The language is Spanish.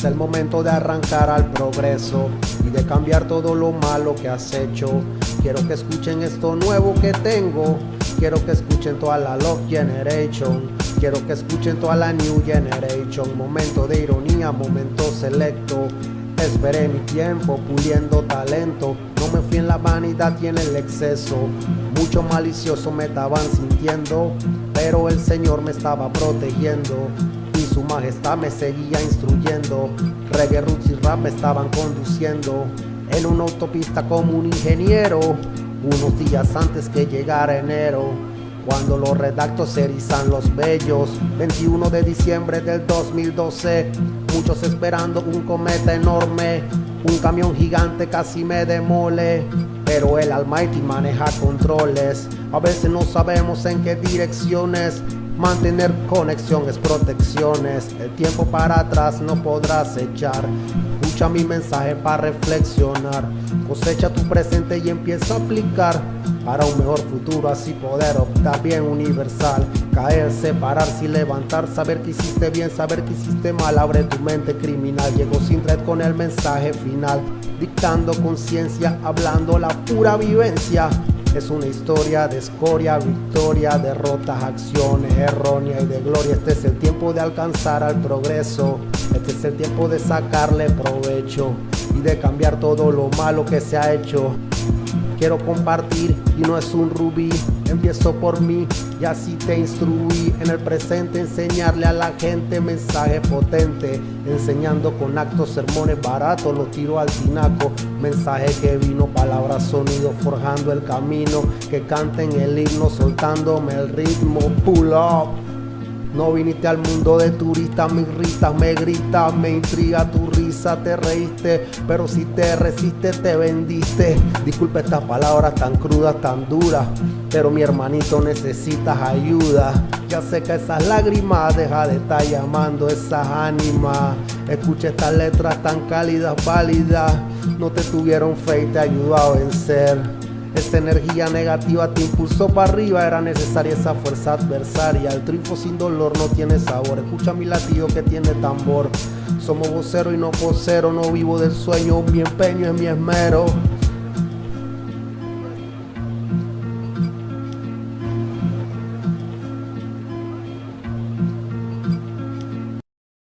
Es el momento de arrancar al progreso y de cambiar todo lo malo que has hecho. Quiero que escuchen esto nuevo que tengo. Quiero que escuchen toda la Love Generation. Quiero que escuchen toda la New Generation. Momento de ironía, momento selecto. Esperé mi tiempo puliendo talento. No me fui en la vanidad y en el exceso. Mucho malicioso me estaban sintiendo. Pero el Señor me estaba protegiendo. Su majestad me seguía instruyendo. Reggae, roots y rap me estaban conduciendo. En una autopista como un ingeniero. Unos días antes que llegara enero. Cuando los redactos erizan los bellos 21 de diciembre del 2012 Muchos esperando un cometa enorme Un camión gigante casi me demole Pero el Almighty maneja controles A veces no sabemos en qué direcciones Mantener conexiones, protecciones El tiempo para atrás no podrás echar Escucha mi mensaje para reflexionar Cosecha tu presente y empieza a aplicar para un mejor futuro, así poder optar bien universal. Caer, separarse y levantar, saber que hiciste bien, saber que hiciste mal, abre tu mente criminal. Llego sin red con el mensaje final, dictando conciencia, hablando la pura vivencia. Es una historia de escoria, victoria, derrotas, acciones erróneas y de gloria. Este es el tiempo de alcanzar al progreso. Este es el tiempo de sacarle provecho y de cambiar todo lo malo que se ha hecho quiero compartir y no es un rubí. Empiezo por mí y así te instruí. En el presente enseñarle a la gente mensaje potente, enseñando con actos sermones baratos, los tiro al tinaco, mensaje que vino, palabras, sonidos, forjando el camino, que canten el himno, soltándome el ritmo, pull up. No viniste al mundo de turista, me irritas, me gritas, me intriga tu risa, te reíste, pero si te resistes te vendiste. Disculpe estas palabras tan crudas, tan duras, pero mi hermanito necesitas ayuda. Ya sé que esas lágrimas deja de estar llamando esas ánimas. Escucha estas letras tan cálidas, válidas, no te tuvieron fe y te ayudó a vencer. Esta energía negativa te impulsó para arriba, era necesaria esa fuerza adversaria. El triunfo sin dolor no tiene sabor. Escucha mi latido que tiene tambor. Somos vocero y no vocero, no vivo del sueño, mi empeño es mi esmero.